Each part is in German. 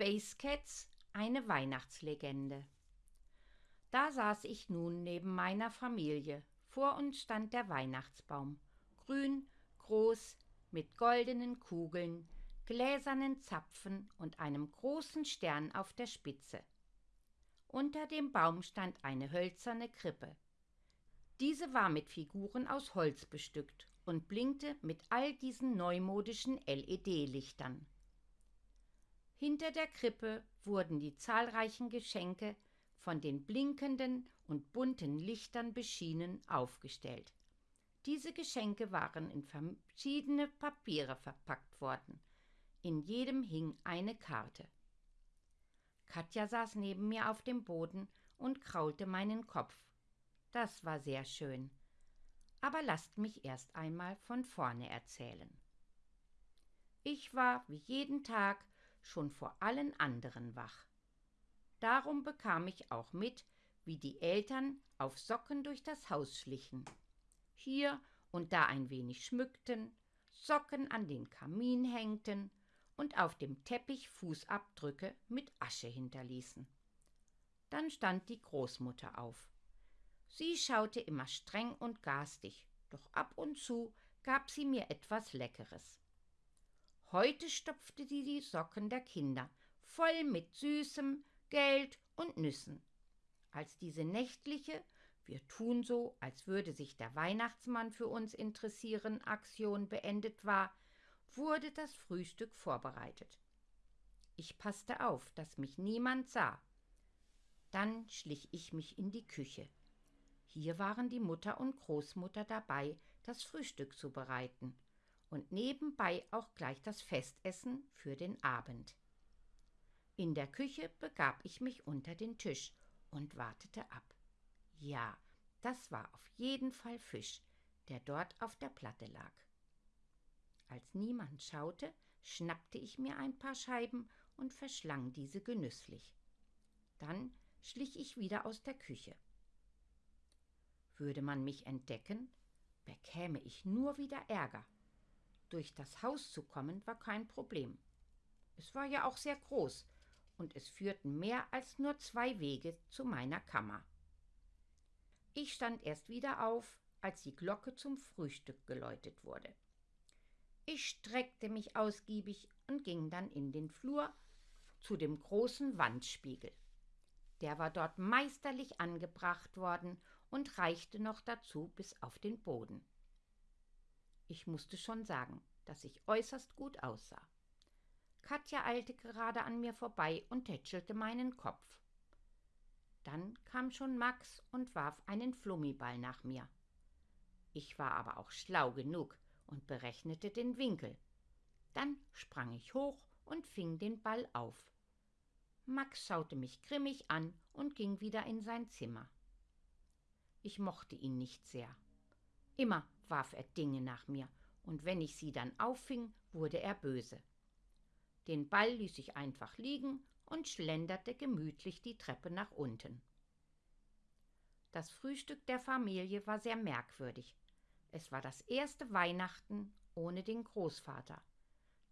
Space Cats eine Weihnachtslegende. Da saß ich nun neben meiner Familie. Vor uns stand der Weihnachtsbaum. Grün, groß, mit goldenen Kugeln, gläsernen Zapfen und einem großen Stern auf der Spitze. Unter dem Baum stand eine hölzerne Krippe. Diese war mit Figuren aus Holz bestückt und blinkte mit all diesen neumodischen LED-Lichtern. Hinter der Krippe wurden die zahlreichen Geschenke von den blinkenden und bunten Lichtern beschienen aufgestellt. Diese Geschenke waren in verschiedene Papiere verpackt worden. In jedem hing eine Karte. Katja saß neben mir auf dem Boden und kraulte meinen Kopf. Das war sehr schön. Aber lasst mich erst einmal von vorne erzählen. Ich war wie jeden Tag schon vor allen anderen wach. Darum bekam ich auch mit, wie die Eltern auf Socken durch das Haus schlichen, hier und da ein wenig schmückten, Socken an den Kamin hängten und auf dem Teppich Fußabdrücke mit Asche hinterließen. Dann stand die Großmutter auf. Sie schaute immer streng und garstig, doch ab und zu gab sie mir etwas Leckeres. Heute stopfte sie die Socken der Kinder voll mit Süßem, Geld und Nüssen. Als diese nächtliche Wir tun so, als würde sich der Weihnachtsmann für uns interessieren, Aktion beendet war, wurde das Frühstück vorbereitet. Ich passte auf, dass mich niemand sah. Dann schlich ich mich in die Küche. Hier waren die Mutter und Großmutter dabei, das Frühstück zu bereiten und nebenbei auch gleich das Festessen für den Abend. In der Küche begab ich mich unter den Tisch und wartete ab. Ja, das war auf jeden Fall Fisch, der dort auf der Platte lag. Als niemand schaute, schnappte ich mir ein paar Scheiben und verschlang diese genüsslich. Dann schlich ich wieder aus der Küche. Würde man mich entdecken, bekäme ich nur wieder Ärger. Durch das Haus zu kommen war kein Problem. Es war ja auch sehr groß, und es führten mehr als nur zwei Wege zu meiner Kammer. Ich stand erst wieder auf, als die Glocke zum Frühstück geläutet wurde. Ich streckte mich ausgiebig und ging dann in den Flur zu dem großen Wandspiegel. Der war dort meisterlich angebracht worden und reichte noch dazu bis auf den Boden. Ich musste schon sagen, dass ich äußerst gut aussah. Katja eilte gerade an mir vorbei und tätschelte meinen Kopf. Dann kam schon Max und warf einen Flummiball nach mir. Ich war aber auch schlau genug und berechnete den Winkel. Dann sprang ich hoch und fing den Ball auf. Max schaute mich grimmig an und ging wieder in sein Zimmer. Ich mochte ihn nicht sehr. Immer warf er Dinge nach mir, und wenn ich sie dann auffing, wurde er böse. Den Ball ließ ich einfach liegen und schlenderte gemütlich die Treppe nach unten. Das Frühstück der Familie war sehr merkwürdig. Es war das erste Weihnachten ohne den Großvater.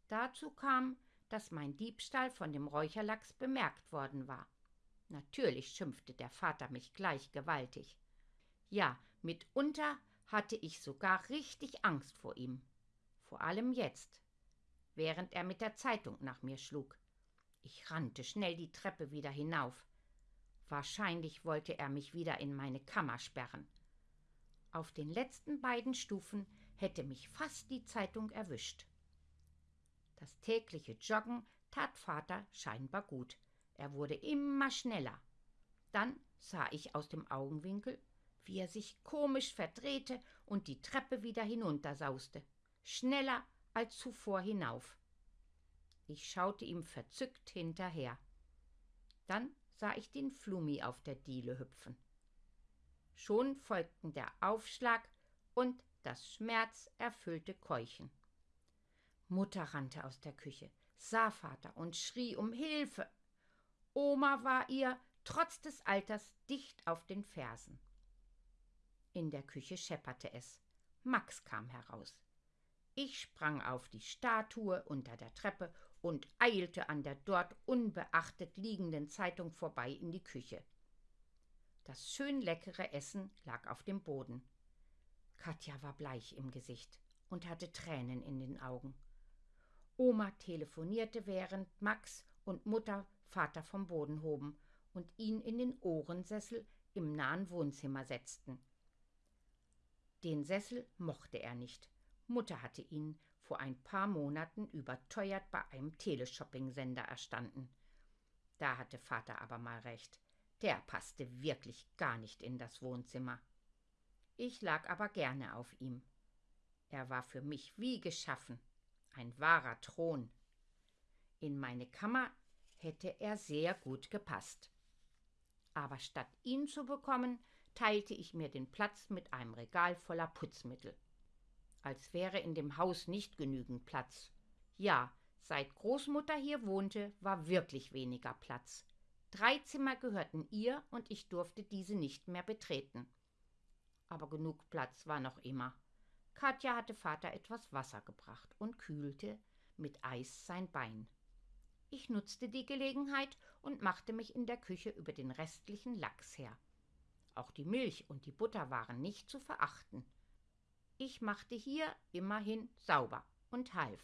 Dazu kam, dass mein Diebstahl von dem Räucherlachs bemerkt worden war. Natürlich schimpfte der Vater mich gleich gewaltig. Ja, mitunter hatte ich sogar richtig Angst vor ihm. Vor allem jetzt, während er mit der Zeitung nach mir schlug. Ich rannte schnell die Treppe wieder hinauf. Wahrscheinlich wollte er mich wieder in meine Kammer sperren. Auf den letzten beiden Stufen hätte mich fast die Zeitung erwischt. Das tägliche Joggen tat Vater scheinbar gut. Er wurde immer schneller. Dann sah ich aus dem Augenwinkel wie er sich komisch verdrehte und die Treppe wieder hinuntersauste, schneller als zuvor hinauf. Ich schaute ihm verzückt hinterher. Dann sah ich den Flummi auf der Diele hüpfen. Schon folgten der Aufschlag und das schmerzerfüllte Keuchen. Mutter rannte aus der Küche, sah Vater und schrie um Hilfe. Oma war ihr, trotz des Alters, dicht auf den Fersen. In der Küche schepperte es. Max kam heraus. Ich sprang auf die Statue unter der Treppe und eilte an der dort unbeachtet liegenden Zeitung vorbei in die Küche. Das schön leckere Essen lag auf dem Boden. Katja war bleich im Gesicht und hatte Tränen in den Augen. Oma telefonierte, während Max und Mutter Vater vom Boden hoben und ihn in den Ohrensessel im nahen Wohnzimmer setzten. Den Sessel mochte er nicht. Mutter hatte ihn vor ein paar Monaten überteuert bei einem Teleshopping-Sender erstanden. Da hatte Vater aber mal recht. Der passte wirklich gar nicht in das Wohnzimmer. Ich lag aber gerne auf ihm. Er war für mich wie geschaffen, ein wahrer Thron. In meine Kammer hätte er sehr gut gepasst. Aber statt ihn zu bekommen, teilte ich mir den Platz mit einem Regal voller Putzmittel. Als wäre in dem Haus nicht genügend Platz. Ja, seit Großmutter hier wohnte, war wirklich weniger Platz. Drei Zimmer gehörten ihr und ich durfte diese nicht mehr betreten. Aber genug Platz war noch immer. Katja hatte Vater etwas Wasser gebracht und kühlte mit Eis sein Bein. Ich nutzte die Gelegenheit und machte mich in der Küche über den restlichen Lachs her. Auch die Milch und die Butter waren nicht zu verachten. Ich machte hier immerhin sauber und half.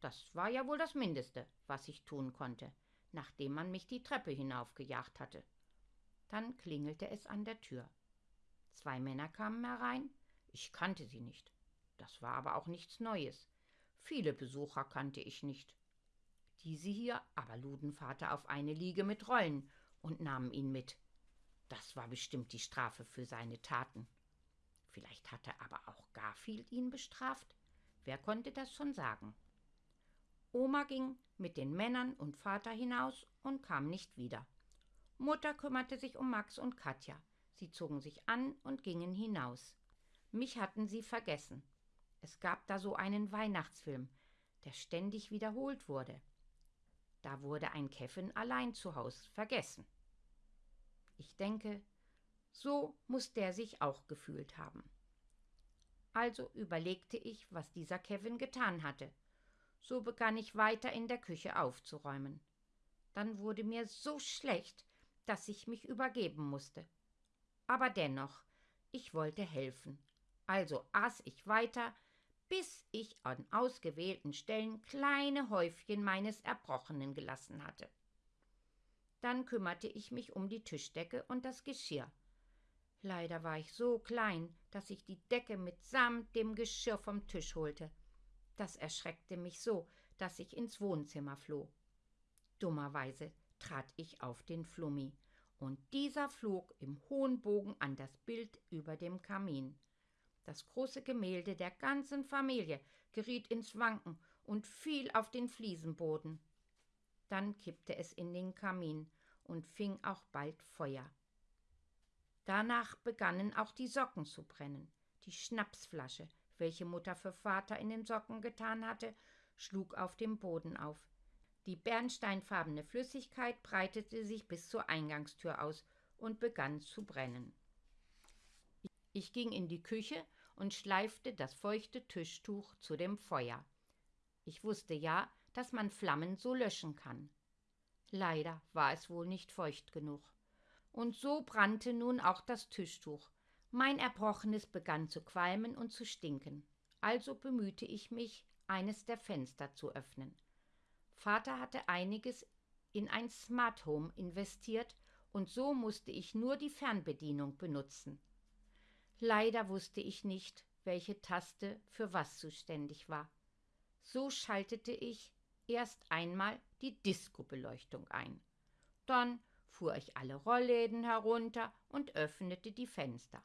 Das war ja wohl das Mindeste, was ich tun konnte, nachdem man mich die Treppe hinaufgejagt hatte. Dann klingelte es an der Tür. Zwei Männer kamen herein. Ich kannte sie nicht. Das war aber auch nichts Neues. Viele Besucher kannte ich nicht. Diese hier aber luden Vater auf eine Liege mit Rollen und nahmen ihn mit. Das war bestimmt die Strafe für seine Taten. Vielleicht hatte aber auch Garfield ihn bestraft. Wer konnte das schon sagen? Oma ging mit den Männern und Vater hinaus und kam nicht wieder. Mutter kümmerte sich um Max und Katja. Sie zogen sich an und gingen hinaus. Mich hatten sie vergessen. Es gab da so einen Weihnachtsfilm, der ständig wiederholt wurde. Da wurde ein Kevin allein zu Haus vergessen. Ich denke, so muss der sich auch gefühlt haben. Also überlegte ich, was dieser Kevin getan hatte. So begann ich weiter in der Küche aufzuräumen. Dann wurde mir so schlecht, dass ich mich übergeben musste. Aber dennoch, ich wollte helfen. Also aß ich weiter, bis ich an ausgewählten Stellen kleine Häufchen meines Erbrochenen gelassen hatte. Dann kümmerte ich mich um die Tischdecke und das Geschirr. Leider war ich so klein, dass ich die Decke mitsamt dem Geschirr vom Tisch holte. Das erschreckte mich so, dass ich ins Wohnzimmer floh. Dummerweise trat ich auf den Flummi, und dieser flog im hohen Bogen an das Bild über dem Kamin. Das große Gemälde der ganzen Familie geriet ins Wanken und fiel auf den Fliesenboden. Dann kippte es in den Kamin und fing auch bald Feuer. Danach begannen auch die Socken zu brennen. Die Schnapsflasche, welche Mutter für Vater in den Socken getan hatte, schlug auf dem Boden auf. Die bernsteinfarbene Flüssigkeit breitete sich bis zur Eingangstür aus und begann zu brennen. Ich ging in die Küche und schleifte das feuchte Tischtuch zu dem Feuer. Ich wusste ja, dass man Flammen so löschen kann. Leider war es wohl nicht feucht genug. Und so brannte nun auch das Tischtuch. Mein Erbrochenes begann zu qualmen und zu stinken. Also bemühte ich mich, eines der Fenster zu öffnen. Vater hatte einiges in ein Smart Home investiert und so musste ich nur die Fernbedienung benutzen. Leider wusste ich nicht, welche Taste für was zuständig war. So schaltete ich erst einmal die Disco-Beleuchtung ein. Dann fuhr ich alle Rollläden herunter und öffnete die Fenster.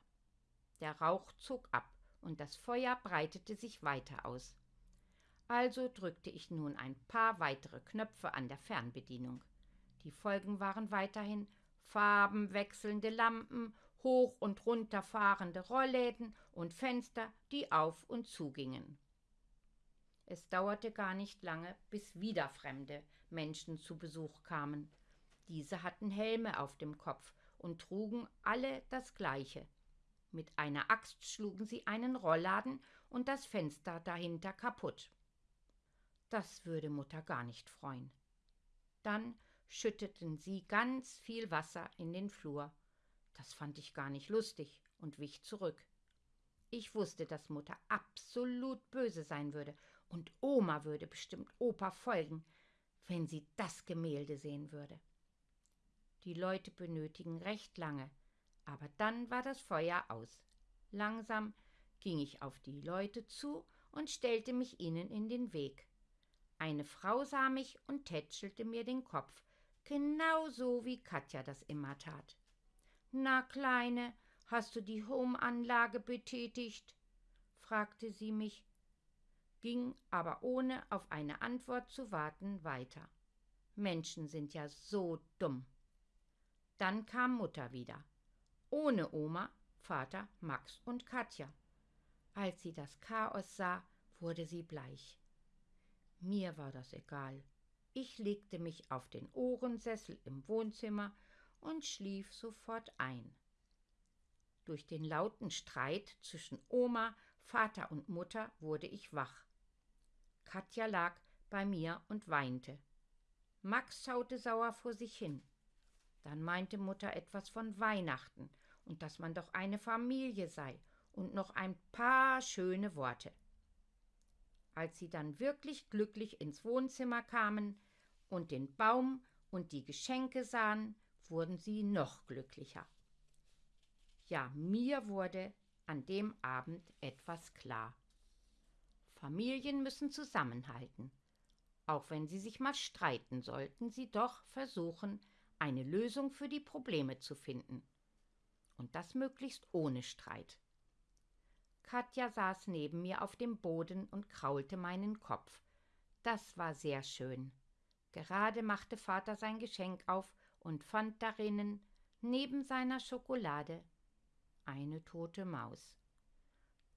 Der Rauch zog ab und das Feuer breitete sich weiter aus. Also drückte ich nun ein paar weitere Knöpfe an der Fernbedienung. Die Folgen waren weiterhin farbenwechselnde Lampen hoch und runter fahrende Rollläden und Fenster, die auf und zugingen. Es dauerte gar nicht lange, bis wieder fremde Menschen zu Besuch kamen. Diese hatten Helme auf dem Kopf und trugen alle das gleiche. Mit einer Axt schlugen sie einen Rollladen und das Fenster dahinter kaputt. Das würde Mutter gar nicht freuen. Dann schütteten sie ganz viel Wasser in den Flur. Das fand ich gar nicht lustig und wich zurück. Ich wusste, dass Mutter absolut böse sein würde, und Oma würde bestimmt Opa folgen, wenn sie das Gemälde sehen würde. Die Leute benötigen recht lange, aber dann war das Feuer aus. Langsam ging ich auf die Leute zu und stellte mich ihnen in den Weg. Eine Frau sah mich und tätschelte mir den Kopf, genau so wie Katja das immer tat. Na, Kleine, hast du die Home-Anlage betätigt? fragte sie mich, ging aber ohne auf eine Antwort zu warten weiter. Menschen sind ja so dumm. Dann kam Mutter wieder, ohne Oma, Vater, Max und Katja. Als sie das Chaos sah, wurde sie bleich. Mir war das egal. Ich legte mich auf den Ohrensessel im Wohnzimmer und schlief sofort ein. Durch den lauten Streit zwischen Oma, Vater und Mutter wurde ich wach. Katja lag bei mir und weinte. Max schaute sauer vor sich hin. Dann meinte Mutter etwas von Weihnachten und dass man doch eine Familie sei und noch ein paar schöne Worte. Als sie dann wirklich glücklich ins Wohnzimmer kamen und den Baum und die Geschenke sahen, wurden sie noch glücklicher. Ja, mir wurde an dem Abend etwas klar. Familien müssen zusammenhalten. Auch wenn sie sich mal streiten, sollten sie doch versuchen, eine Lösung für die Probleme zu finden. Und das möglichst ohne Streit. Katja saß neben mir auf dem Boden und kraulte meinen Kopf. Das war sehr schön. Gerade machte Vater sein Geschenk auf und fand darinnen, neben seiner Schokolade, eine tote Maus.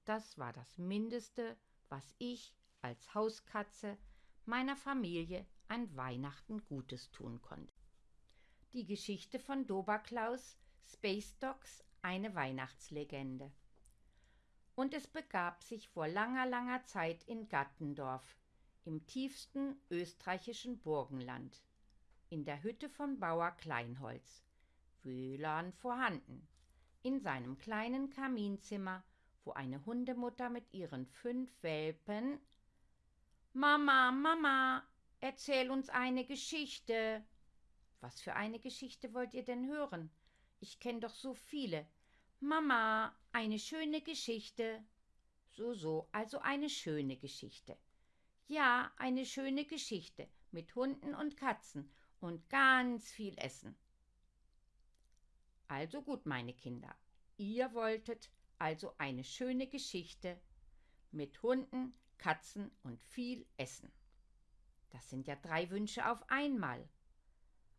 Das war das Mindeste, was ich als Hauskatze meiner Familie an Weihnachten Gutes tun konnte. Die Geschichte von Doberklaus, Space Dogs, eine Weihnachtslegende. Und es begab sich vor langer, langer Zeit in Gattendorf, im tiefsten österreichischen Burgenland, in der Hütte von Bauer Kleinholz, WLAN vorhanden, in seinem kleinen Kaminzimmer, wo eine Hundemutter mit ihren fünf Welpen Mama, Mama, erzähl uns eine Geschichte. Was für eine Geschichte wollt ihr denn hören? Ich kenne doch so viele. Mama, eine schöne Geschichte. So, so, also eine schöne Geschichte. Ja, eine schöne Geschichte mit Hunden und Katzen und ganz viel Essen. Also gut, meine Kinder, ihr wolltet also eine schöne Geschichte mit Hunden, Katzen und viel Essen. Das sind ja drei Wünsche auf einmal.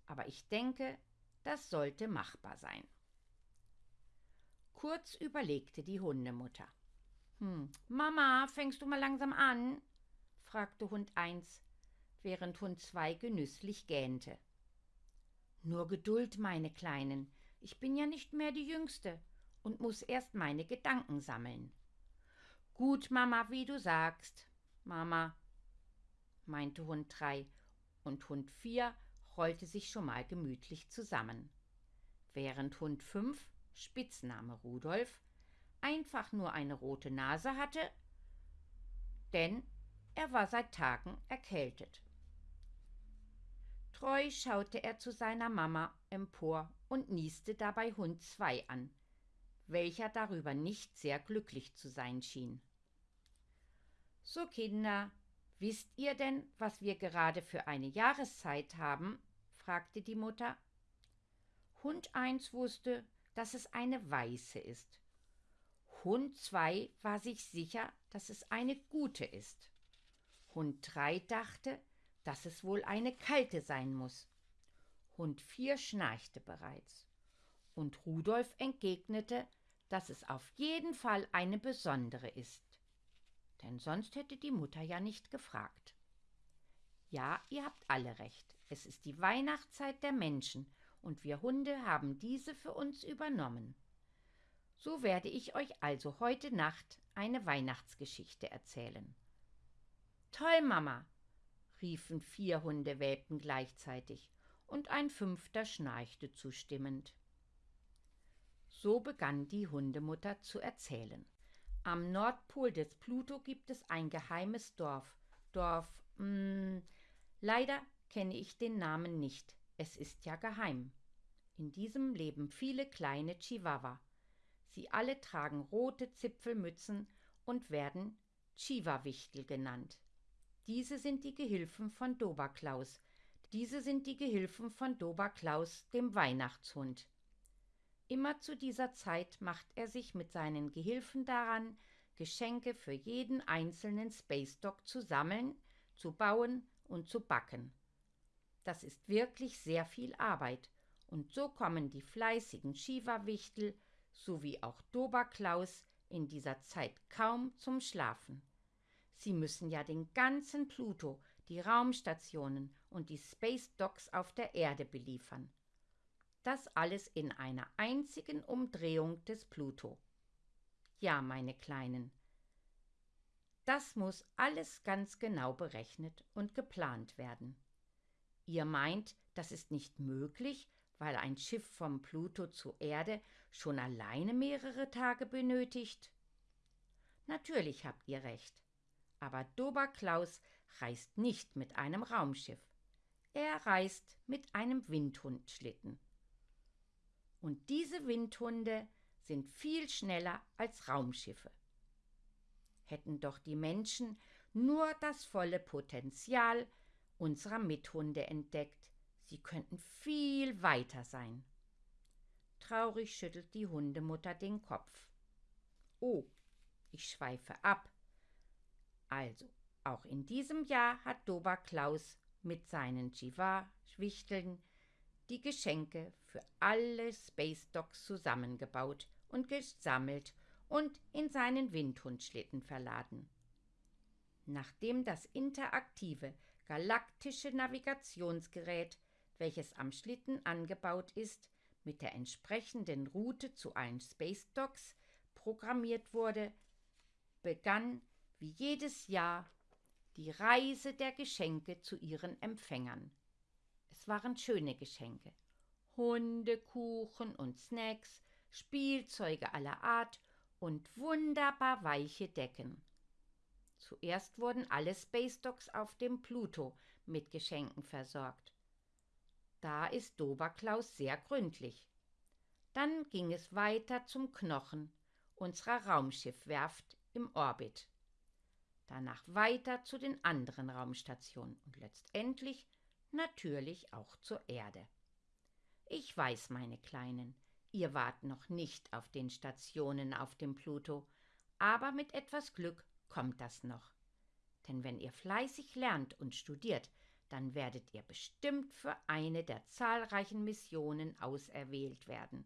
Aber ich denke, das sollte machbar sein. Kurz überlegte die Hundemutter. Hm, Mama, fängst du mal langsam an? fragte Hund 1, während Hund 2 genüsslich gähnte. Nur Geduld, meine Kleinen, ich bin ja nicht mehr die Jüngste und muss erst meine Gedanken sammeln. Gut, Mama, wie du sagst. Mama, meinte Hund 3, und Hund 4 rollte sich schon mal gemütlich zusammen. Während Hund 5 Spitzname Rudolf, einfach nur eine rote Nase hatte, denn er war seit Tagen erkältet. Treu schaute er zu seiner Mama empor und nieste dabei Hund 2 an, welcher darüber nicht sehr glücklich zu sein schien. So, Kinder, wisst ihr denn, was wir gerade für eine Jahreszeit haben? fragte die Mutter. Hund 1 wusste, dass es eine weiße ist. Hund 2 war sich sicher, dass es eine gute ist. Hund 3 dachte, dass es wohl eine kalte sein muss. Hund 4 schnarchte bereits. Und Rudolf entgegnete, dass es auf jeden Fall eine besondere ist. Denn sonst hätte die Mutter ja nicht gefragt. Ja, ihr habt alle recht. Es ist die Weihnachtszeit der Menschen und wir Hunde haben diese für uns übernommen. So werde ich euch also heute Nacht eine Weihnachtsgeschichte erzählen. Toll, Mama. riefen vier Hundewelpen gleichzeitig, und ein fünfter schnarchte zustimmend. So begann die Hundemutter zu erzählen. Am Nordpol des Pluto gibt es ein geheimes Dorf. Dorf, mh, hm, leider kenne ich den Namen nicht. Es ist ja geheim. In diesem leben viele kleine Chihuahua. Sie alle tragen rote Zipfelmützen und werden Chihuawichtel genannt. Diese sind die Gehilfen von Doberklaus. Diese sind die Gehilfen von Doberklaus, dem Weihnachtshund. Immer zu dieser Zeit macht er sich mit seinen Gehilfen daran, Geschenke für jeden einzelnen Space Dog zu sammeln, zu bauen und zu backen. Das ist wirklich sehr viel Arbeit, und so kommen die fleißigen Shiva-Wichtel sowie auch Doberklaus in dieser Zeit kaum zum Schlafen. Sie müssen ja den ganzen Pluto, die Raumstationen und die Space Docks auf der Erde beliefern. Das alles in einer einzigen Umdrehung des Pluto. Ja, meine Kleinen, das muss alles ganz genau berechnet und geplant werden. Ihr meint, das ist nicht möglich, weil ein Schiff vom Pluto zur Erde schon alleine mehrere Tage benötigt? Natürlich habt ihr recht. Aber Doberklaus reist nicht mit einem Raumschiff. Er reist mit einem Windhundschlitten. Und diese Windhunde sind viel schneller als Raumschiffe. Hätten doch die Menschen nur das volle Potenzial unserer Mithunde entdeckt, sie könnten viel weiter sein. Traurig schüttelt die Hundemutter den Kopf. Oh, ich schweife ab. Also, auch in diesem Jahr hat Dober Klaus mit seinen Jiva-Schwichteln die Geschenke für alle Space Dogs zusammengebaut und gesammelt und in seinen Windhundschlitten verladen. Nachdem das interaktive galaktische Navigationsgerät, welches am Schlitten angebaut ist, mit der entsprechenden Route zu allen Space Dogs programmiert wurde, begann wie jedes Jahr die Reise der Geschenke zu ihren Empfängern. Waren schöne Geschenke. Hundekuchen und Snacks, Spielzeuge aller Art und wunderbar weiche Decken. Zuerst wurden alle Space Dogs auf dem Pluto mit Geschenken versorgt. Da ist Doberklaus sehr gründlich. Dann ging es weiter zum Knochen unserer Raumschiffwerft im Orbit. Danach weiter zu den anderen Raumstationen und letztendlich natürlich auch zur Erde. Ich weiß, meine Kleinen, ihr wart noch nicht auf den Stationen auf dem Pluto, aber mit etwas Glück kommt das noch. Denn wenn ihr fleißig lernt und studiert, dann werdet ihr bestimmt für eine der zahlreichen Missionen auserwählt werden,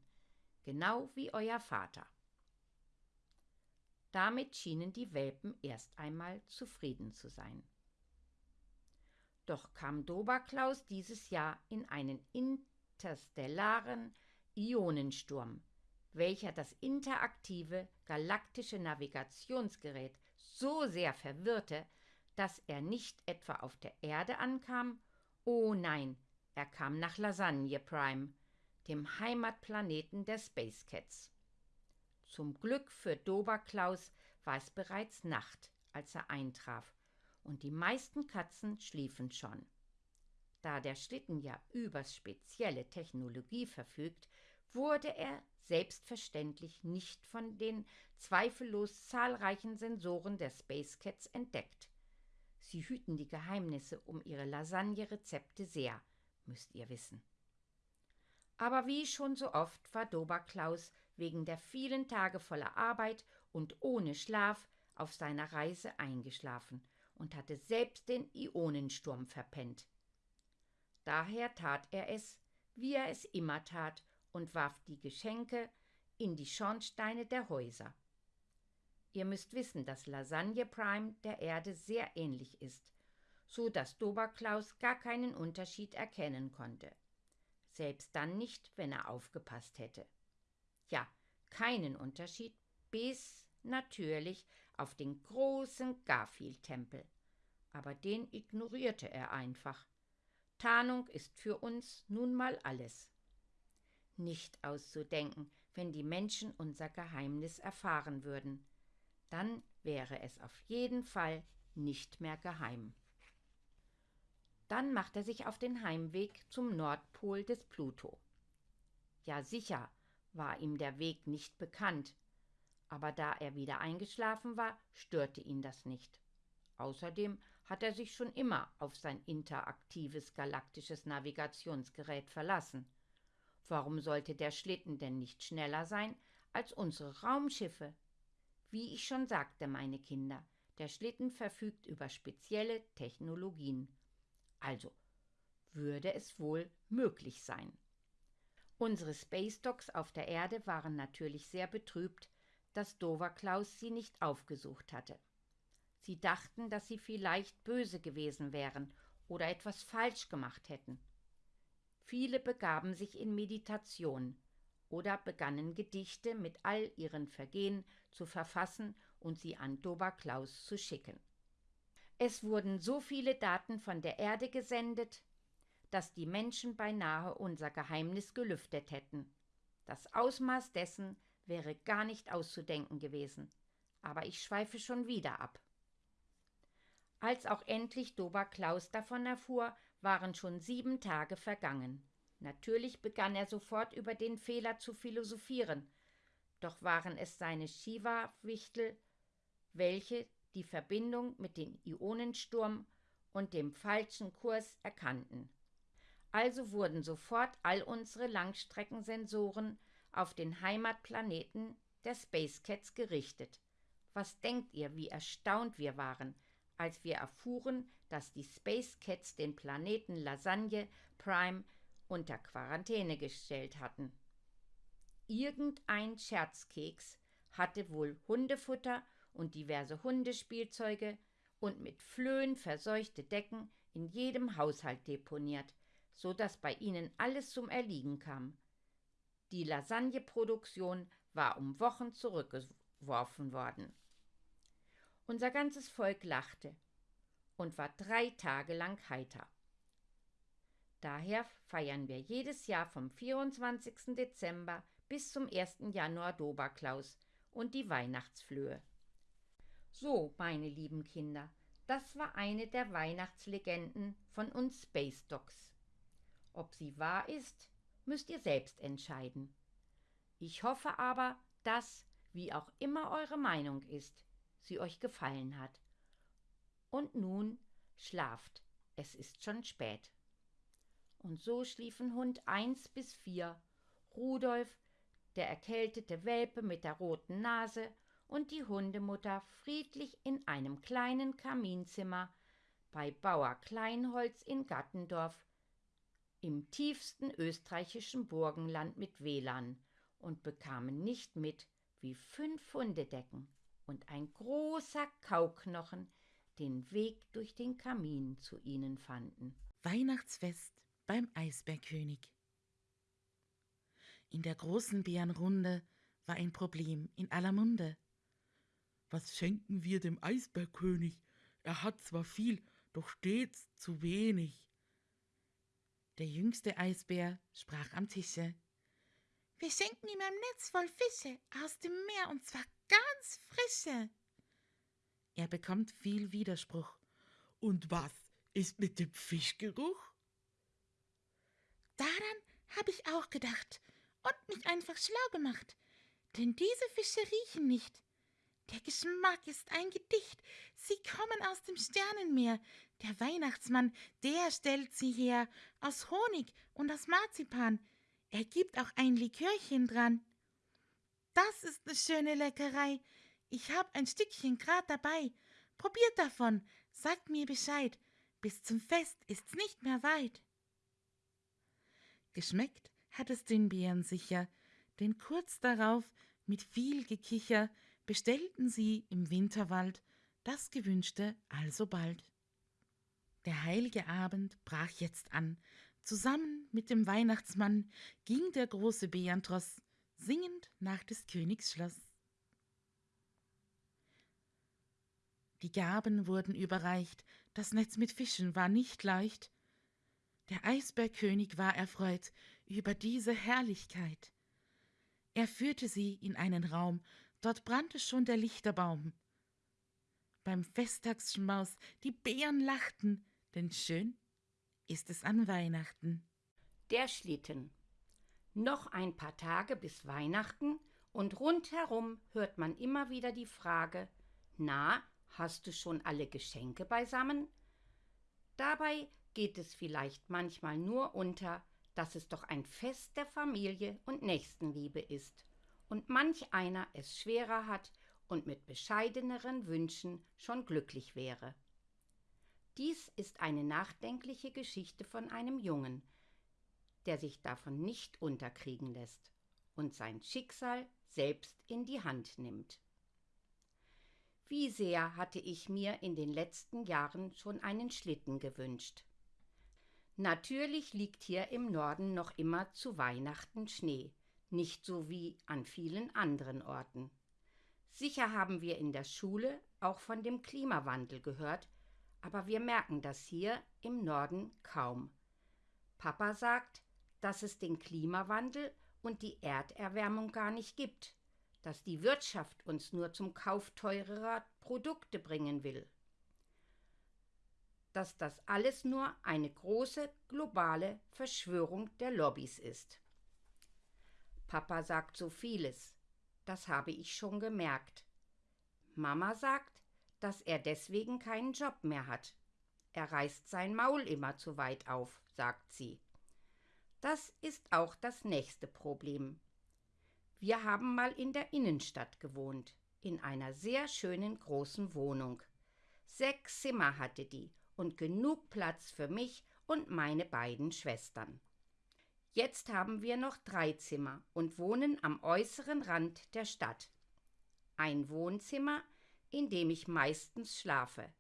genau wie euer Vater. Damit schienen die Welpen erst einmal zufrieden zu sein. Doch kam Doberklaus dieses Jahr in einen interstellaren Ionensturm, welcher das interaktive galaktische Navigationsgerät so sehr verwirrte, dass er nicht etwa auf der Erde ankam, oh nein, er kam nach Lasagne Prime, dem Heimatplaneten der Space Cats. Zum Glück für Doberklaus war es bereits Nacht, als er eintraf, und die meisten Katzen schliefen schon. Da der Schlitten ja über spezielle Technologie verfügt, wurde er selbstverständlich nicht von den zweifellos zahlreichen Sensoren der Space Cats entdeckt. Sie hüten die Geheimnisse um ihre Lasagne-Rezepte sehr, müsst ihr wissen. Aber wie schon so oft war Doberklaus wegen der vielen Tage voller Arbeit und ohne Schlaf auf seiner Reise eingeschlafen und hatte selbst den Ionensturm verpennt. Daher tat er es, wie er es immer tat, und warf die Geschenke in die Schornsteine der Häuser. Ihr müsst wissen, dass Lasagne Prime der Erde sehr ähnlich ist, so dass Doberklaus gar keinen Unterschied erkennen konnte. Selbst dann nicht, wenn er aufgepasst hätte. Ja, keinen Unterschied, bis natürlich auf den großen Garfield-Tempel. aber den ignorierte er einfach. Tarnung ist für uns nun mal alles. Nicht auszudenken, wenn die Menschen unser Geheimnis erfahren würden. Dann wäre es auf jeden Fall nicht mehr geheim. Dann macht er sich auf den Heimweg zum Nordpol des Pluto. Ja sicher war ihm der Weg nicht bekannt, aber da er wieder eingeschlafen war, störte ihn das nicht. Außerdem hat er sich schon immer auf sein interaktives galaktisches Navigationsgerät verlassen. Warum sollte der Schlitten denn nicht schneller sein als unsere Raumschiffe? Wie ich schon sagte, meine Kinder, der Schlitten verfügt über spezielle Technologien. Also würde es wohl möglich sein. Unsere Space Dogs auf der Erde waren natürlich sehr betrübt, dass Dover Klaus sie nicht aufgesucht hatte. Sie dachten, dass sie vielleicht böse gewesen wären oder etwas falsch gemacht hätten. Viele begaben sich in Meditation oder begannen Gedichte mit all ihren Vergehen zu verfassen und sie an Dober Klaus zu schicken. Es wurden so viele Daten von der Erde gesendet, dass die Menschen beinahe unser Geheimnis gelüftet hätten. Das Ausmaß dessen wäre gar nicht auszudenken gewesen. Aber ich schweife schon wieder ab. Als auch endlich Dober Klaus davon erfuhr, waren schon sieben Tage vergangen. Natürlich begann er sofort über den Fehler zu philosophieren, doch waren es seine Shiva-Wichtel, welche die Verbindung mit dem Ionensturm und dem falschen Kurs erkannten. Also wurden sofort all unsere Langstreckensensoren auf den Heimatplaneten der Space Cats gerichtet. Was denkt ihr, wie erstaunt wir waren, als wir erfuhren, dass die Space Cats den Planeten Lasagne Prime unter Quarantäne gestellt hatten. Irgendein Scherzkeks hatte wohl Hundefutter und diverse Hundespielzeuge und mit Flöhen verseuchte Decken in jedem Haushalt deponiert, so dass bei ihnen alles zum Erliegen kam. Die Lasagneproduktion war um Wochen zurückgeworfen worden. Unser ganzes Volk lachte und war drei Tage lang heiter. Daher feiern wir jedes Jahr vom 24. Dezember bis zum 1. Januar Doberklaus und die Weihnachtsflöhe. So, meine lieben Kinder, das war eine der Weihnachtslegenden von uns Space Dogs. Ob sie wahr ist, müsst ihr selbst entscheiden. Ich hoffe aber, dass, wie auch immer eure Meinung ist, sie euch gefallen hat. Und nun schlaft, es ist schon spät. Und so schliefen Hund eins bis vier, Rudolf, der erkältete Welpe mit der roten Nase und die Hundemutter friedlich in einem kleinen Kaminzimmer bei Bauer Kleinholz in Gattendorf im tiefsten österreichischen Burgenland mit WLAN und bekamen nicht mit, wie fünf Hundedecken und ein großer Kauknochen den Weg durch den Kamin zu ihnen fanden. Weihnachtsfest beim Eisbergkönig. In der großen Bärenrunde war ein Problem in aller Munde. Was schenken wir dem Eisbergkönig? Er hat zwar viel, doch stets zu wenig. Der jüngste Eisbär sprach am Tische. Wir schenken ihm ein Netz voll Fische aus dem Meer und zwar ganz frische. Er bekommt viel Widerspruch. Und was ist mit dem Fischgeruch? Daran habe ich auch gedacht und mich einfach schlau gemacht, denn diese Fische riechen nicht. Der Geschmack ist ein Gedicht. Sie kommen aus dem Sternenmeer. Der Weihnachtsmann, der stellt sie her aus Honig und aus Marzipan. Er gibt auch ein Likörchen dran. Das ist eine schöne Leckerei. Ich hab ein Stückchen grad dabei. Probiert davon, sagt mir Bescheid. Bis zum Fest ist's nicht mehr weit. Geschmeckt hat es den Bären sicher, denn kurz darauf mit viel Gekicher bestellten sie im Winterwald das Gewünschte alsobald. Der heilige Abend brach jetzt an. Zusammen mit dem Weihnachtsmann ging der große Bärentross singend nach des Königs Schloss. Die Gaben wurden überreicht, Das Netz mit Fischen war nicht leicht. Der Eisbergkönig war erfreut über diese Herrlichkeit. Er führte sie in einen Raum, dort brannte schon der Lichterbaum. Beim Festtagsschmaus die Bären lachten, denn schön ist es an Weihnachten. Der Schlitten. Noch ein paar Tage bis Weihnachten und rundherum hört man immer wieder die Frage: Na, hast du schon alle Geschenke beisammen? Dabei geht es vielleicht manchmal nur unter, dass es doch ein Fest der Familie und Nächstenliebe ist und manch einer es schwerer hat und mit bescheideneren Wünschen schon glücklich wäre. Dies ist eine nachdenkliche Geschichte von einem Jungen, der sich davon nicht unterkriegen lässt und sein Schicksal selbst in die Hand nimmt. Wie sehr hatte ich mir in den letzten Jahren schon einen Schlitten gewünscht. Natürlich liegt hier im Norden noch immer zu Weihnachten Schnee, nicht so wie an vielen anderen Orten. Sicher haben wir in der Schule auch von dem Klimawandel gehört, aber wir merken das hier im Norden kaum. Papa sagt, dass es den Klimawandel und die Erderwärmung gar nicht gibt, dass die Wirtschaft uns nur zum Kauf teurerer Produkte bringen will, dass das alles nur eine große globale Verschwörung der Lobbys ist. Papa sagt so vieles, das habe ich schon gemerkt. Mama sagt, dass er deswegen keinen Job mehr hat. Er reißt sein Maul immer zu weit auf, sagt sie. Das ist auch das nächste Problem. Wir haben mal in der Innenstadt gewohnt, in einer sehr schönen großen Wohnung. Sechs Zimmer hatte die und genug Platz für mich und meine beiden Schwestern. Jetzt haben wir noch drei Zimmer und wohnen am äußeren Rand der Stadt. Ein Wohnzimmer, in dem ich meistens schlafe,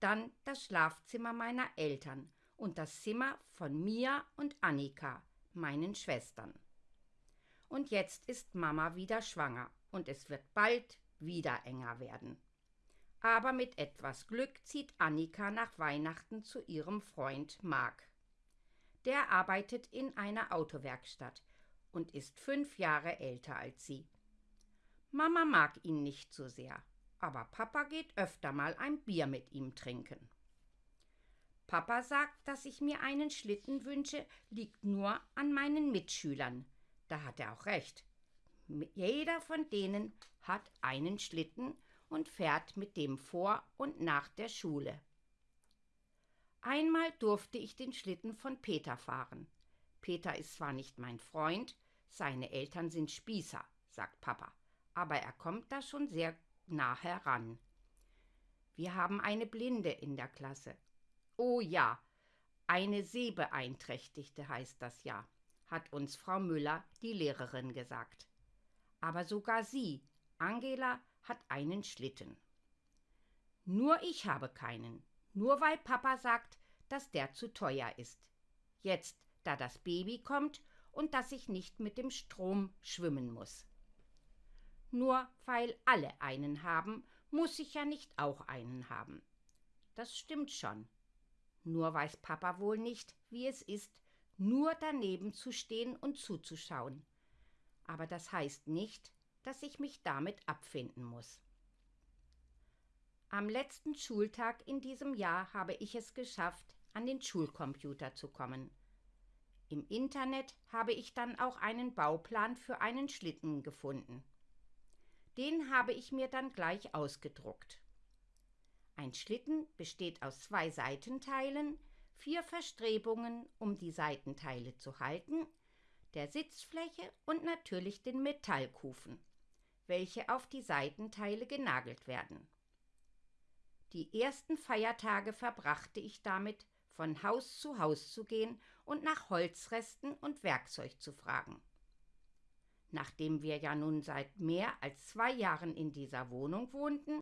dann das Schlafzimmer meiner Eltern und das Zimmer von Mia und Annika, meinen Schwestern. Und jetzt ist Mama wieder schwanger und es wird bald wieder enger werden. Aber mit etwas Glück zieht Annika nach Weihnachten zu ihrem Freund Mark. Der arbeitet in einer Autowerkstatt und ist fünf Jahre älter als sie. Mama mag ihn nicht so sehr, aber Papa geht öfter mal ein Bier mit ihm trinken. Papa sagt, dass ich mir einen Schlitten wünsche, liegt nur an meinen Mitschülern. Da hat er auch recht. Jeder von denen hat einen Schlitten und fährt mit dem vor und nach der Schule. Einmal durfte ich den Schlitten von Peter fahren. Peter ist zwar nicht mein Freund, seine Eltern sind Spießer, sagt Papa, aber er kommt da schon sehr nah heran. Wir haben eine Blinde in der Klasse Oh ja, eine Sehbeeinträchtigte heißt das ja, hat uns Frau Müller, die Lehrerin, gesagt. Aber sogar sie, Angela, hat einen Schlitten. Nur ich habe keinen, nur weil Papa sagt, dass der zu teuer ist. Jetzt, da das Baby kommt und dass ich nicht mit dem Strom schwimmen muss. Nur weil alle einen haben, muss ich ja nicht auch einen haben. Das stimmt schon. Nur weiß Papa wohl nicht, wie es ist, nur daneben zu stehen und zuzuschauen. Aber das heißt nicht, dass ich mich damit abfinden muss. Am letzten Schultag in diesem Jahr habe ich es geschafft, an den Schulcomputer zu kommen. Im Internet habe ich dann auch einen Bauplan für einen Schlitten gefunden. Den habe ich mir dann gleich ausgedruckt. Ein Schlitten besteht aus zwei Seitenteilen, vier Verstrebungen, um die Seitenteile zu halten, der Sitzfläche und natürlich den Metallkufen, welche auf die Seitenteile genagelt werden. Die ersten Feiertage verbrachte ich damit, von Haus zu Haus zu gehen und nach Holzresten und Werkzeug zu fragen. Nachdem wir ja nun seit mehr als zwei Jahren in dieser Wohnung wohnten,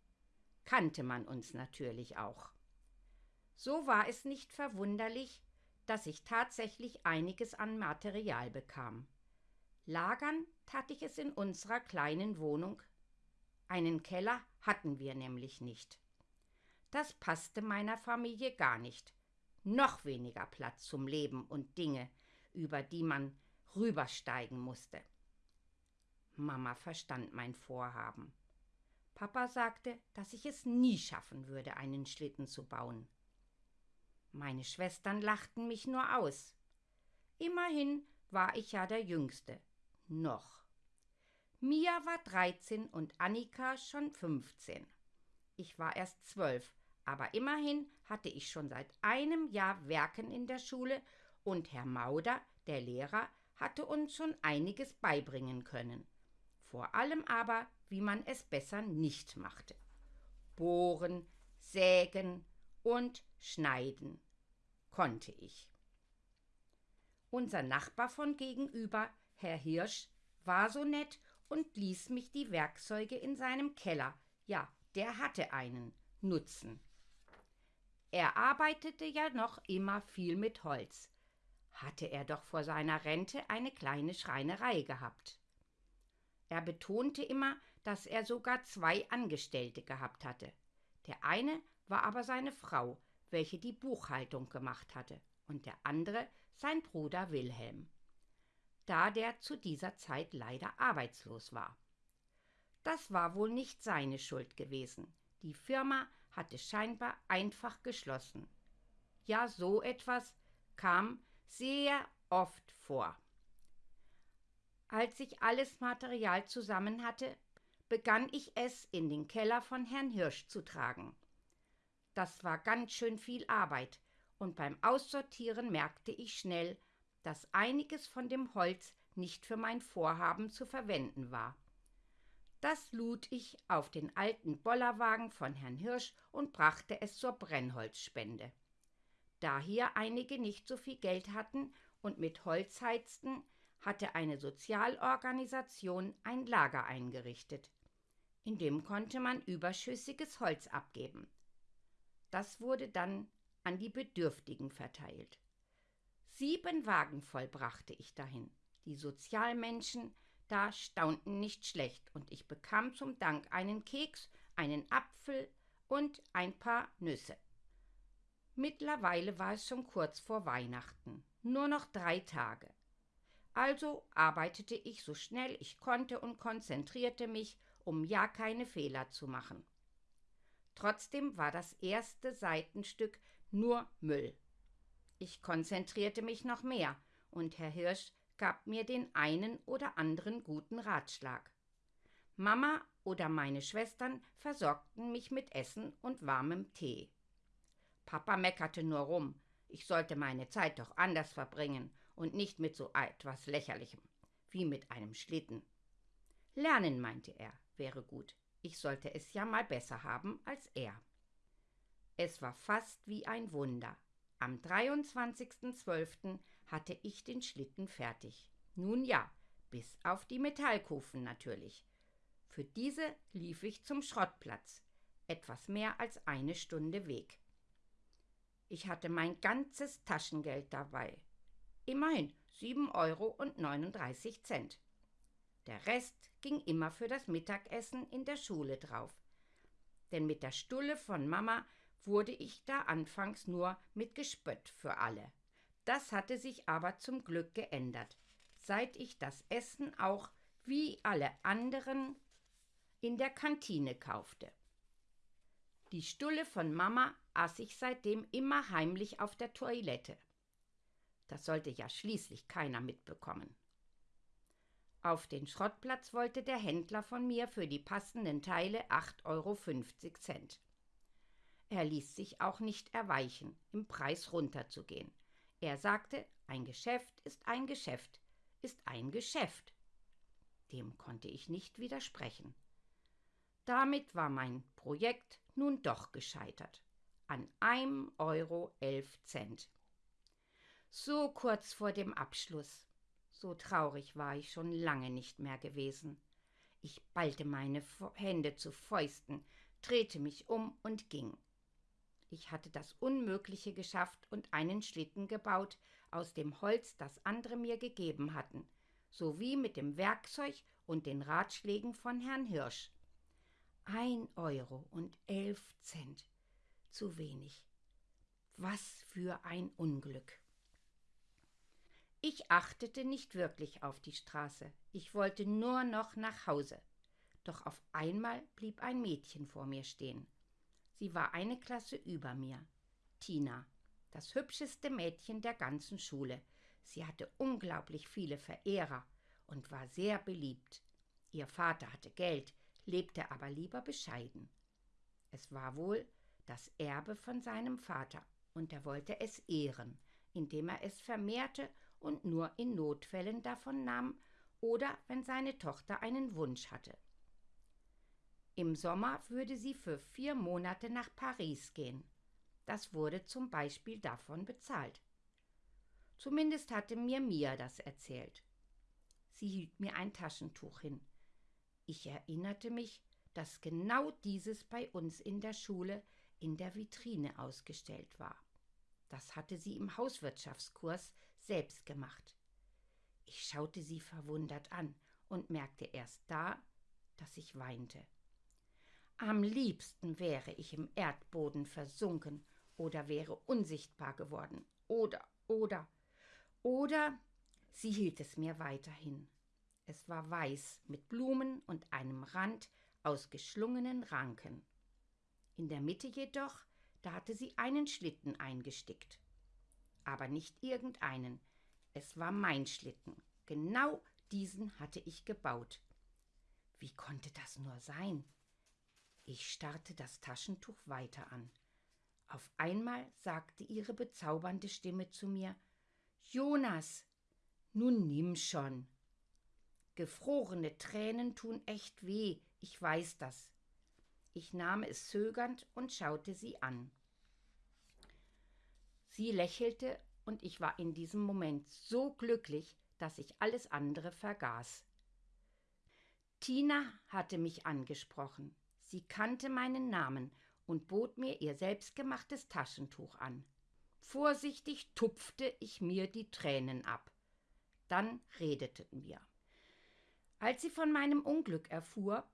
kannte man uns natürlich auch. So war es nicht verwunderlich, dass ich tatsächlich einiges an Material bekam. Lagern tat ich es in unserer kleinen Wohnung. Einen Keller hatten wir nämlich nicht. Das passte meiner Familie gar nicht. Noch weniger Platz zum Leben und Dinge, über die man rübersteigen musste. Mama verstand mein Vorhaben. Papa sagte, dass ich es nie schaffen würde, einen Schlitten zu bauen. Meine Schwestern lachten mich nur aus. Immerhin war ich ja der Jüngste. Noch. Mia war 13 und Annika schon 15. Ich war erst zwölf, aber immerhin hatte ich schon seit einem Jahr Werken in der Schule und Herr Mauder, der Lehrer, hatte uns schon einiges beibringen können. Vor allem aber, wie man es besser nicht machte. Bohren, sägen und schneiden konnte ich. Unser Nachbar von gegenüber, Herr Hirsch, war so nett und ließ mich die Werkzeuge in seinem Keller, ja, der hatte einen, nutzen. Er arbeitete ja noch immer viel mit Holz. Hatte er doch vor seiner Rente eine kleine Schreinerei gehabt. Er betonte immer, dass er sogar zwei Angestellte gehabt hatte. Der eine war aber seine Frau, welche die Buchhaltung gemacht hatte, und der andere sein Bruder Wilhelm da der zu dieser Zeit leider arbeitslos war. Das war wohl nicht seine Schuld gewesen. Die Firma hatte scheinbar einfach geschlossen. Ja, so etwas kam sehr oft vor. Als ich alles Material zusammen hatte, begann ich es in den Keller von Herrn Hirsch zu tragen. Das war ganz schön viel Arbeit, und beim Aussortieren merkte ich schnell, dass einiges von dem Holz nicht für mein Vorhaben zu verwenden war. Das lud ich auf den alten Bollerwagen von Herrn Hirsch und brachte es zur Brennholzspende. Da hier einige nicht so viel Geld hatten und mit Holz heizten, hatte eine Sozialorganisation ein Lager eingerichtet. In dem konnte man überschüssiges Holz abgeben. Das wurde dann an die Bedürftigen verteilt. Sieben Wagen voll brachte ich dahin. Die Sozialmenschen da staunten nicht schlecht, und ich bekam zum Dank einen Keks, einen Apfel und ein paar Nüsse. Mittlerweile war es schon kurz vor Weihnachten, nur noch drei Tage. Also arbeitete ich so schnell ich konnte und konzentrierte mich, um ja keine Fehler zu machen. Trotzdem war das erste Seitenstück nur Müll. Ich konzentrierte mich noch mehr, und Herr Hirsch gab mir den einen oder anderen guten Ratschlag. Mama oder meine Schwestern versorgten mich mit Essen und warmem Tee. Papa meckerte nur rum, ich sollte meine Zeit doch anders verbringen und nicht mit so etwas Lächerlichem, wie mit einem Schlitten. Lernen, meinte er, wäre gut. Ich sollte es ja mal besser haben als er. Es war fast wie ein Wunder. Am 23.12. hatte ich den Schlitten fertig. Nun ja, bis auf die Metallkufen natürlich. Für diese lief ich zum Schrottplatz, etwas mehr als eine Stunde Weg. Ich hatte mein ganzes Taschengeld dabei. Immerhin 7,39 Euro. Der Rest ging immer für das Mittagessen in der Schule drauf. Denn mit der Stulle von Mama wurde ich da anfangs nur mit Gespött für alle. Das hatte sich aber zum Glück geändert, seit ich das Essen auch wie alle anderen in der Kantine kaufte. Die Stulle von Mama aß ich seitdem immer heimlich auf der Toilette. Das sollte ja schließlich keiner mitbekommen. Auf den Schrottplatz wollte der Händler von mir für die passenden Teile 8,50 Euro. Er ließ sich auch nicht erweichen, im Preis runterzugehen. Er sagte, ein Geschäft ist ein Geschäft, ist ein Geschäft. Dem konnte ich nicht widersprechen. Damit war mein Projekt nun doch gescheitert. An einem Euro elf Cent. So kurz vor dem Abschluss. So traurig war ich schon lange nicht mehr gewesen. Ich ballte meine Hände zu Fäusten, drehte mich um und ging. Ich hatte das Unmögliche geschafft und einen Schlitten gebaut aus dem Holz, das andere mir gegeben hatten, sowie mit dem Werkzeug und den Ratschlägen von Herrn Hirsch. Ein Euro und elf Cent. zu wenig. Was für ein Unglück. Ich achtete nicht wirklich auf die Straße, ich wollte nur noch nach Hause. Doch auf einmal blieb ein Mädchen vor mir stehen. Sie war eine Klasse über mir. Tina, das hübscheste Mädchen der ganzen Schule. Sie hatte unglaublich viele Verehrer und war sehr beliebt. Ihr Vater hatte Geld, lebte aber lieber bescheiden. Es war wohl das Erbe von seinem Vater, und er wollte es ehren, indem er es vermehrte und nur in Notfällen davon nahm oder wenn seine Tochter einen Wunsch hatte. Im Sommer würde sie für vier Monate nach Paris gehen. Das wurde zum Beispiel davon bezahlt. Zumindest hatte mir Mia das erzählt. Sie hielt mir ein Taschentuch hin. Ich erinnerte mich, dass genau dieses bei uns in der Schule in der Vitrine ausgestellt war. Das hatte sie im Hauswirtschaftskurs selbst gemacht. Ich schaute sie verwundert an und merkte erst da, dass ich weinte. Am liebsten wäre ich im Erdboden versunken oder wäre unsichtbar geworden. Oder, oder, oder sie hielt es mir weiterhin. Es war weiß mit Blumen und einem Rand aus geschlungenen Ranken. In der Mitte jedoch, da hatte sie einen Schlitten eingestickt. Aber nicht irgendeinen. Es war mein Schlitten. Genau diesen hatte ich gebaut. Wie konnte das nur sein? Ich starrte das Taschentuch weiter an. Auf einmal sagte ihre bezaubernde Stimme zu mir Jonas, nun nimm schon. Gefrorene Tränen tun echt weh, ich weiß das. Ich nahm es zögernd und schaute sie an. Sie lächelte und ich war in diesem Moment so glücklich, dass ich alles andere vergaß. Tina hatte mich angesprochen. Sie kannte meinen Namen und bot mir ihr selbstgemachtes Taschentuch an. Vorsichtig tupfte ich mir die Tränen ab. Dann redeten wir. Als sie von meinem Unglück erfuhr,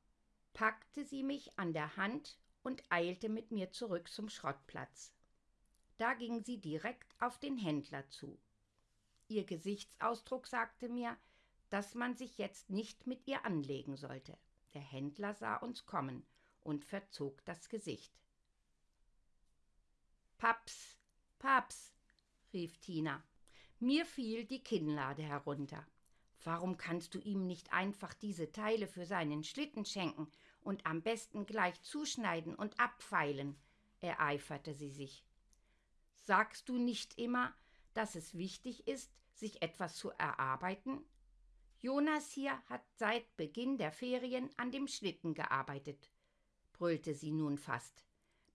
packte sie mich an der Hand und eilte mit mir zurück zum Schrottplatz. Da ging sie direkt auf den Händler zu. Ihr Gesichtsausdruck sagte mir, dass man sich jetzt nicht mit ihr anlegen sollte. Der Händler sah uns kommen und verzog das Gesicht. Paps, Paps, rief Tina. Mir fiel die Kinnlade herunter. Warum kannst du ihm nicht einfach diese Teile für seinen Schlitten schenken und am besten gleich zuschneiden und abfeilen? ereiferte sie sich. Sagst du nicht immer, dass es wichtig ist, sich etwas zu erarbeiten? Jonas hier hat seit Beginn der Ferien an dem Schlitten gearbeitet brüllte sie nun fast.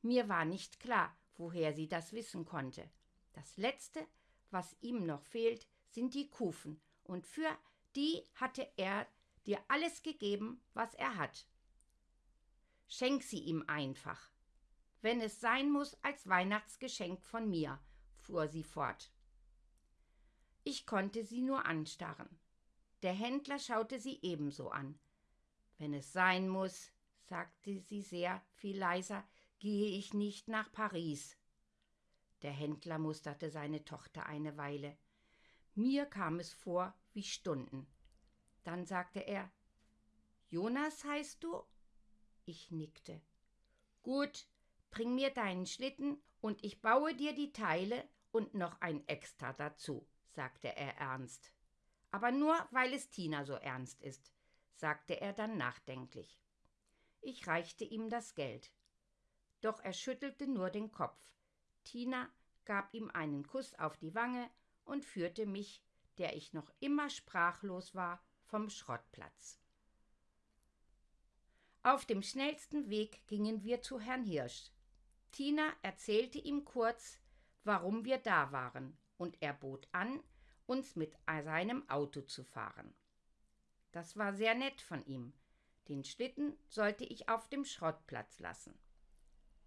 Mir war nicht klar, woher sie das wissen konnte. Das Letzte, was ihm noch fehlt, sind die Kufen, und für die hatte er dir alles gegeben, was er hat. Schenk sie ihm einfach. Wenn es sein muss, als Weihnachtsgeschenk von mir, fuhr sie fort. Ich konnte sie nur anstarren. Der Händler schaute sie ebenso an. Wenn es sein muss, sagte sie sehr viel leiser, gehe ich nicht nach Paris. Der Händler musterte seine Tochter eine Weile. Mir kam es vor wie Stunden. Dann sagte er Jonas heißt du? Ich nickte. Gut, bring mir deinen Schlitten und ich baue dir die Teile und noch ein Extra dazu, sagte er ernst. Aber nur, weil es Tina so ernst ist, sagte er dann nachdenklich. Ich reichte ihm das Geld. Doch er schüttelte nur den Kopf. Tina gab ihm einen Kuss auf die Wange und führte mich, der ich noch immer sprachlos war, vom Schrottplatz. Auf dem schnellsten Weg gingen wir zu Herrn Hirsch. Tina erzählte ihm kurz, warum wir da waren, und er bot an, uns mit seinem Auto zu fahren. Das war sehr nett von ihm, den Schlitten sollte ich auf dem Schrottplatz lassen.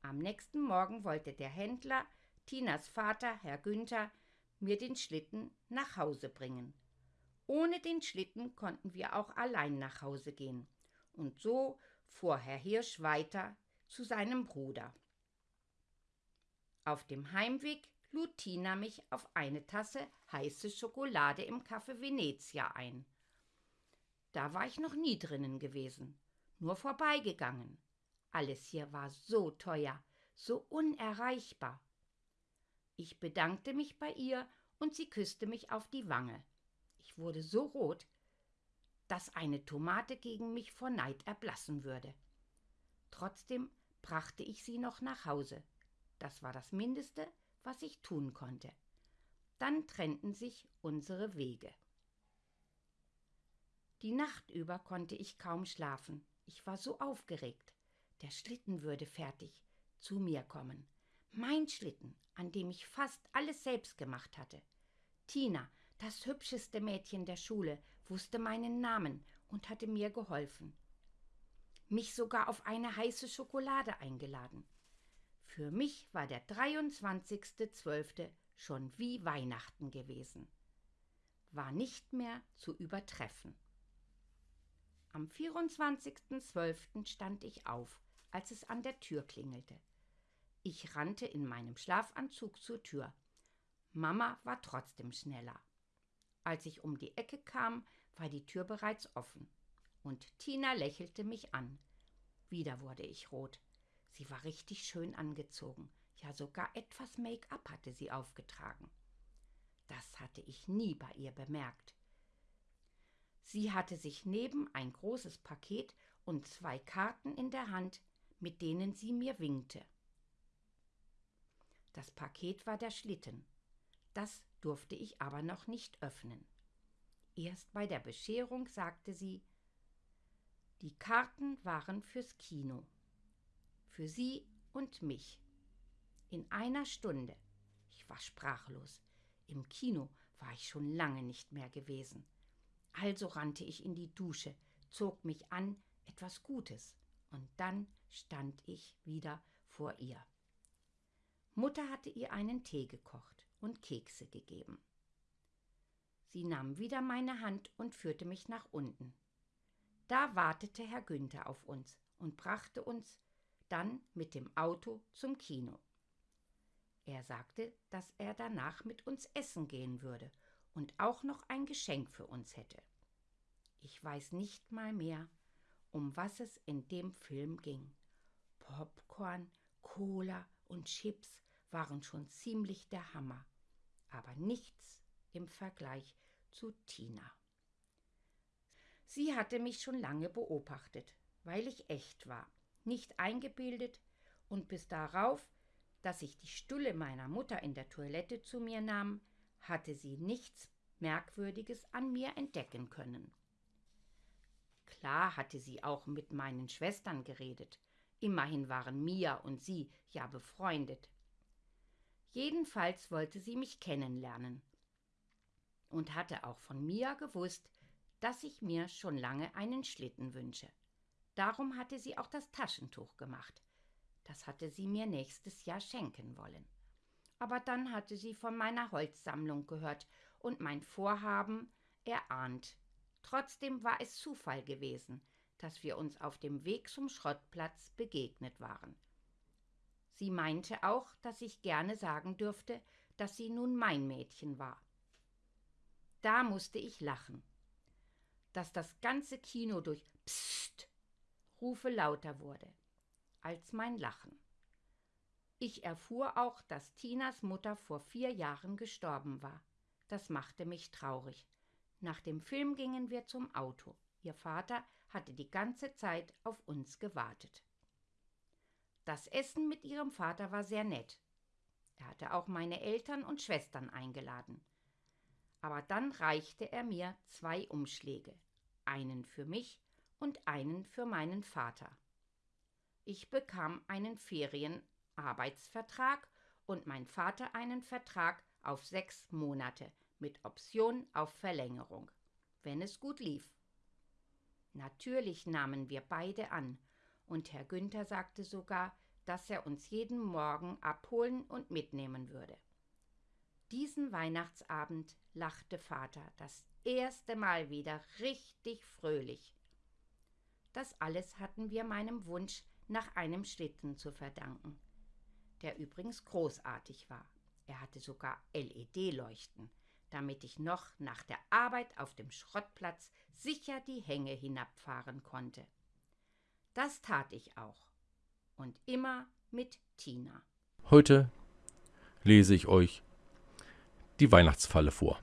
Am nächsten Morgen wollte der Händler, Tinas Vater, Herr Günther, mir den Schlitten nach Hause bringen. Ohne den Schlitten konnten wir auch allein nach Hause gehen. Und so fuhr Herr Hirsch weiter zu seinem Bruder. Auf dem Heimweg lud Tina mich auf eine Tasse heiße Schokolade im Café Venezia ein. Da war ich noch nie drinnen gewesen, nur vorbeigegangen. Alles hier war so teuer, so unerreichbar. Ich bedankte mich bei ihr und sie küsste mich auf die Wange. Ich wurde so rot, dass eine Tomate gegen mich vor Neid erblassen würde. Trotzdem brachte ich sie noch nach Hause. Das war das Mindeste, was ich tun konnte. Dann trennten sich unsere Wege. Die Nacht über konnte ich kaum schlafen. Ich war so aufgeregt. Der Schlitten würde fertig zu mir kommen. Mein Schlitten, an dem ich fast alles selbst gemacht hatte. Tina, das hübscheste Mädchen der Schule, wusste meinen Namen und hatte mir geholfen. Mich sogar auf eine heiße Schokolade eingeladen. Für mich war der 23.12. schon wie Weihnachten gewesen. War nicht mehr zu übertreffen. Am 24.12. stand ich auf, als es an der Tür klingelte. Ich rannte in meinem Schlafanzug zur Tür. Mama war trotzdem schneller. Als ich um die Ecke kam, war die Tür bereits offen. Und Tina lächelte mich an. Wieder wurde ich rot. Sie war richtig schön angezogen. Ja, sogar etwas Make-up hatte sie aufgetragen. Das hatte ich nie bei ihr bemerkt. Sie hatte sich neben ein großes Paket und zwei Karten in der Hand, mit denen sie mir winkte. Das Paket war der Schlitten. Das durfte ich aber noch nicht öffnen. Erst bei der Bescherung sagte sie, die Karten waren fürs Kino. Für sie und mich. In einer Stunde. Ich war sprachlos. Im Kino war ich schon lange nicht mehr gewesen. Also rannte ich in die Dusche, zog mich an, etwas Gutes, und dann stand ich wieder vor ihr. Mutter hatte ihr einen Tee gekocht und Kekse gegeben. Sie nahm wieder meine Hand und führte mich nach unten. Da wartete Herr Günther auf uns und brachte uns dann mit dem Auto zum Kino. Er sagte, dass er danach mit uns essen gehen würde und auch noch ein Geschenk für uns hätte. Ich weiß nicht mal mehr, um was es in dem Film ging. Popcorn, Cola und Chips waren schon ziemlich der Hammer, aber nichts im Vergleich zu Tina. Sie hatte mich schon lange beobachtet, weil ich echt war, nicht eingebildet und bis darauf, dass ich die Stulle meiner Mutter in der Toilette zu mir nahm, hatte sie nichts Merkwürdiges an mir entdecken können. Klar hatte sie auch mit meinen Schwestern geredet, immerhin waren Mia und sie ja befreundet. Jedenfalls wollte sie mich kennenlernen und hatte auch von Mia gewusst, dass ich mir schon lange einen Schlitten wünsche. Darum hatte sie auch das Taschentuch gemacht. Das hatte sie mir nächstes Jahr schenken wollen. Aber dann hatte sie von meiner Holzsammlung gehört und mein Vorhaben erahnt. Trotzdem war es Zufall gewesen, dass wir uns auf dem Weg zum Schrottplatz begegnet waren. Sie meinte auch, dass ich gerne sagen dürfte, dass sie nun mein Mädchen war. Da musste ich lachen. Dass das ganze Kino durch Psst Rufe lauter wurde als mein Lachen. Ich erfuhr auch, dass Tinas Mutter vor vier Jahren gestorben war. Das machte mich traurig. Nach dem Film gingen wir zum Auto. Ihr Vater hatte die ganze Zeit auf uns gewartet. Das Essen mit ihrem Vater war sehr nett. Er hatte auch meine Eltern und Schwestern eingeladen. Aber dann reichte er mir zwei Umschläge, einen für mich und einen für meinen Vater. Ich bekam einen Ferienarbeitsvertrag und mein Vater einen Vertrag auf sechs Monate mit Option auf Verlängerung, wenn es gut lief. Natürlich nahmen wir beide an und Herr Günther sagte sogar, dass er uns jeden Morgen abholen und mitnehmen würde. Diesen Weihnachtsabend lachte Vater das erste Mal wieder richtig fröhlich. Das alles hatten wir meinem Wunsch nach einem Schlitten zu verdanken. Der übrigens großartig war. Er hatte sogar LED-Leuchten, damit ich noch nach der Arbeit auf dem Schrottplatz sicher die Hänge hinabfahren konnte. Das tat ich auch. Und immer mit Tina. Heute lese ich euch die Weihnachtsfalle vor.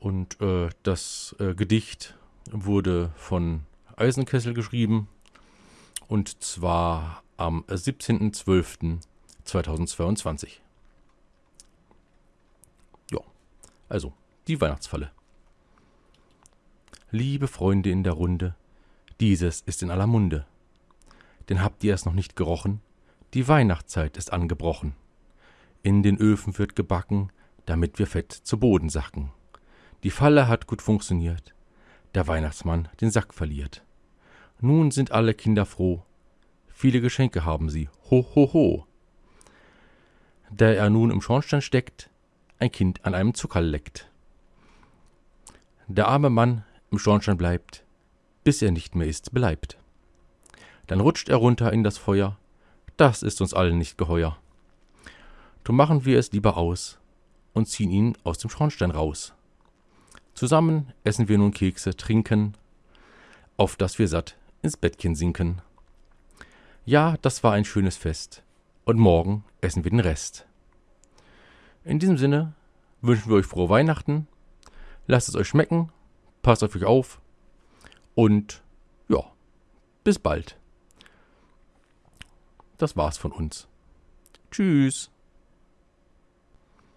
Und äh, das äh, Gedicht wurde von Eisenkessel geschrieben und zwar am 17.12.2022. Ja, also die Weihnachtsfalle. Liebe Freunde in der Runde, dieses ist in aller Munde. Denn habt ihr es noch nicht gerochen? Die Weihnachtszeit ist angebrochen. In den Öfen wird gebacken, damit wir fett zu Boden sacken. Die Falle hat gut funktioniert. Der Weihnachtsmann den Sack verliert. Nun sind alle Kinder froh. Viele Geschenke haben sie. Ho, ho, ho. Da er nun im Schornstein steckt, ein Kind an einem Zuckerl leckt. Der arme Mann im Schornstein bleibt, bis er nicht mehr ist beleibt. Dann rutscht er runter in das Feuer. Das ist uns allen nicht geheuer. Drum machen wir es lieber aus und ziehen ihn aus dem Schornstein raus. Zusammen essen wir nun Kekse, trinken, auf dass wir satt ins Bettchen sinken. Ja, das war ein schönes Fest. Und morgen essen wir den Rest. In diesem Sinne wünschen wir euch frohe Weihnachten. Lasst es euch schmecken. Passt auf euch auf. Und ja, bis bald. Das war's von uns. Tschüss.